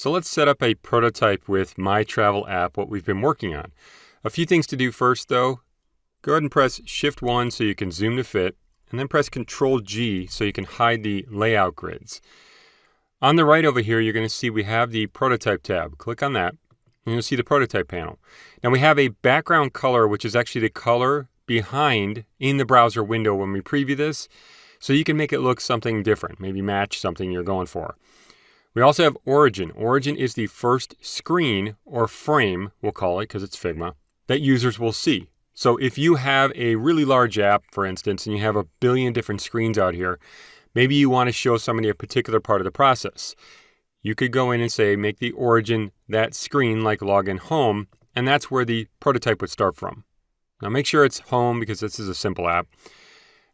So let's set up a prototype with My Travel app, what we've been working on. A few things to do first though. Go ahead and press Shift 1 so you can zoom to fit, and then press Control G so you can hide the layout grids. On the right over here, you're going to see we have the prototype tab. Click on that, and you'll see the prototype panel. Now we have a background color, which is actually the color behind in the browser window when we preview this. So you can make it look something different, maybe match something you're going for. We also have Origin. Origin is the first screen or frame, we'll call it because it's Figma, that users will see. So if you have a really large app, for instance, and you have a billion different screens out here, maybe you want to show somebody a particular part of the process. You could go in and say, make the origin that screen like login home, and that's where the prototype would start from. Now make sure it's home because this is a simple app.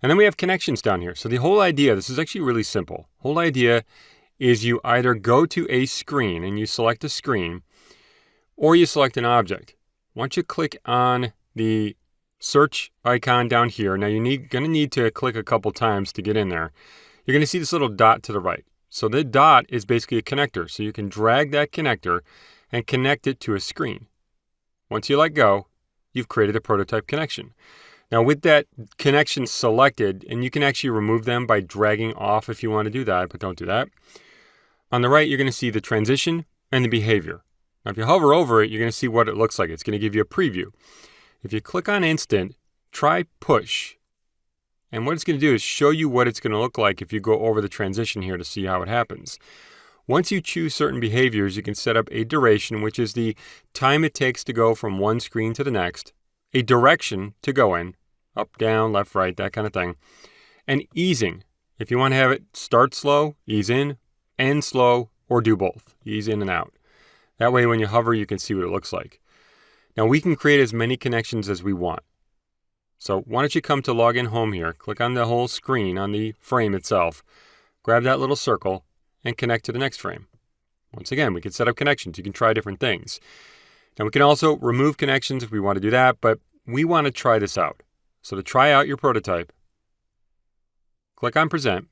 And then we have connections down here. So the whole idea, this is actually really simple. Whole idea is you either go to a screen and you select a screen or you select an object. Once you click on the search icon down here, now you're going to need to click a couple times to get in there. You're going to see this little dot to the right. So the dot is basically a connector. So you can drag that connector and connect it to a screen. Once you let go, you've created a prototype connection. Now with that connection selected, and you can actually remove them by dragging off if you want to do that, but don't do that. On the right, you're going to see the transition and the behavior. Now, if you hover over it, you're going to see what it looks like. It's going to give you a preview. If you click on instant, try push. And what it's going to do is show you what it's going to look like if you go over the transition here to see how it happens. Once you choose certain behaviors, you can set up a duration, which is the time it takes to go from one screen to the next, a direction to go in, up, down, left, right, that kind of thing, and easing. If you want to have it start slow, ease in, end slow, or do both. Ease in and out. That way when you hover, you can see what it looks like. Now we can create as many connections as we want. So why don't you come to login home here, click on the whole screen on the frame itself, grab that little circle, and connect to the next frame. Once again, we can set up connections. You can try different things. Now we can also remove connections if we want to do that, but we want to try this out. So to try out your prototype, click on present,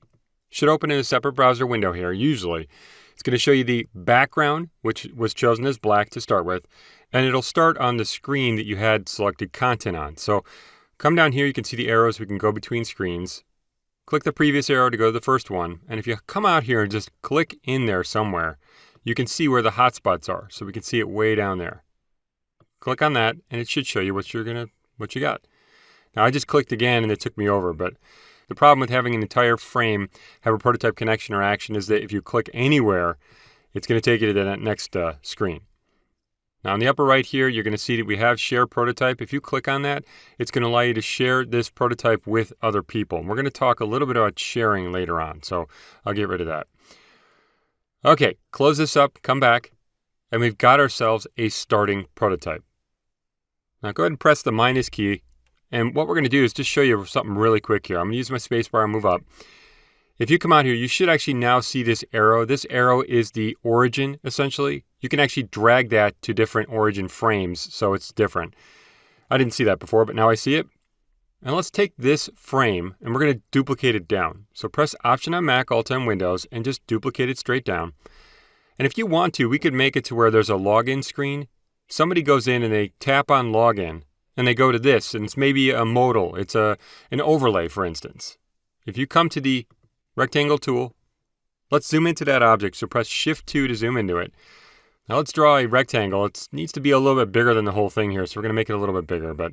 should open in a separate browser window here, usually. It's going to show you the background, which was chosen as black to start with, and it'll start on the screen that you had selected content on. So come down here, you can see the arrows. We can go between screens. Click the previous arrow to go to the first one. And if you come out here and just click in there somewhere, you can see where the hotspots are. So we can see it way down there. Click on that, and it should show you what you're gonna what you got. Now I just clicked again, and it took me over, but the problem with having an entire frame have a prototype connection or action is that if you click anywhere, it's going to take you to that next uh, screen. Now in the upper right here, you're going to see that we have share prototype. If you click on that, it's going to allow you to share this prototype with other people. And we're going to talk a little bit about sharing later on, so I'll get rid of that. Okay, close this up, come back, and we've got ourselves a starting prototype. Now go ahead and press the minus key and what we're going to do is just show you something really quick here. I'm going to use my spacebar and move up. If you come out here, you should actually now see this arrow. This arrow is the origin, essentially. You can actually drag that to different origin frames, so it's different. I didn't see that before, but now I see it. And let's take this frame, and we're going to duplicate it down. So press Option on Mac, Alt on Windows, and just duplicate it straight down. And if you want to, we could make it to where there's a login screen. Somebody goes in and they tap on login, and they go to this, and it's maybe a modal. It's a an overlay, for instance. If you come to the rectangle tool, let's zoom into that object. So press Shift 2 to zoom into it. Now let's draw a rectangle. It needs to be a little bit bigger than the whole thing here, so we're going to make it a little bit bigger, but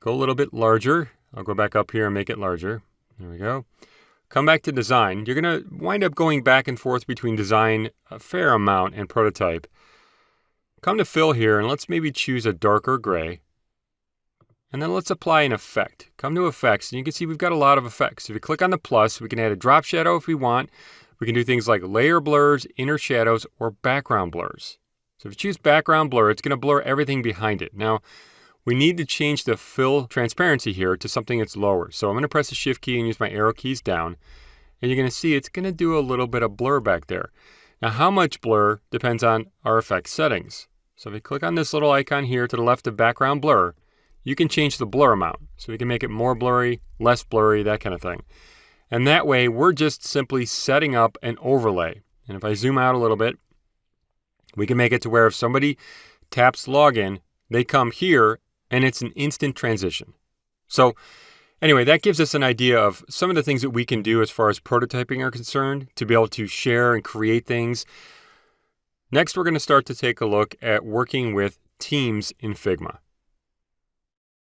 go a little bit larger. I'll go back up here and make it larger. There we go. Come back to design. You're going to wind up going back and forth between design a fair amount and prototype. Come to fill here, and let's maybe choose a darker gray. And then let's apply an effect. Come to effects, and you can see we've got a lot of effects. If you click on the plus, we can add a drop shadow if we want. We can do things like layer blurs, inner shadows, or background blurs. So if you choose background blur, it's going to blur everything behind it. Now, we need to change the fill transparency here to something that's lower. So I'm going to press the shift key and use my arrow keys down. And you're going to see it's going to do a little bit of blur back there. Now, how much blur depends on our effect settings. So if we click on this little icon here to the left of background blur, you can change the blur amount. So we can make it more blurry, less blurry, that kind of thing. And that way, we're just simply setting up an overlay. And if I zoom out a little bit, We can make it to where if somebody taps login, they come here and it's an instant transition. So anyway, that gives us an idea of some of the things that we can do as far as prototyping are concerned to be able to share and create things. Next, we're going to start to take a look at working with teams in Figma.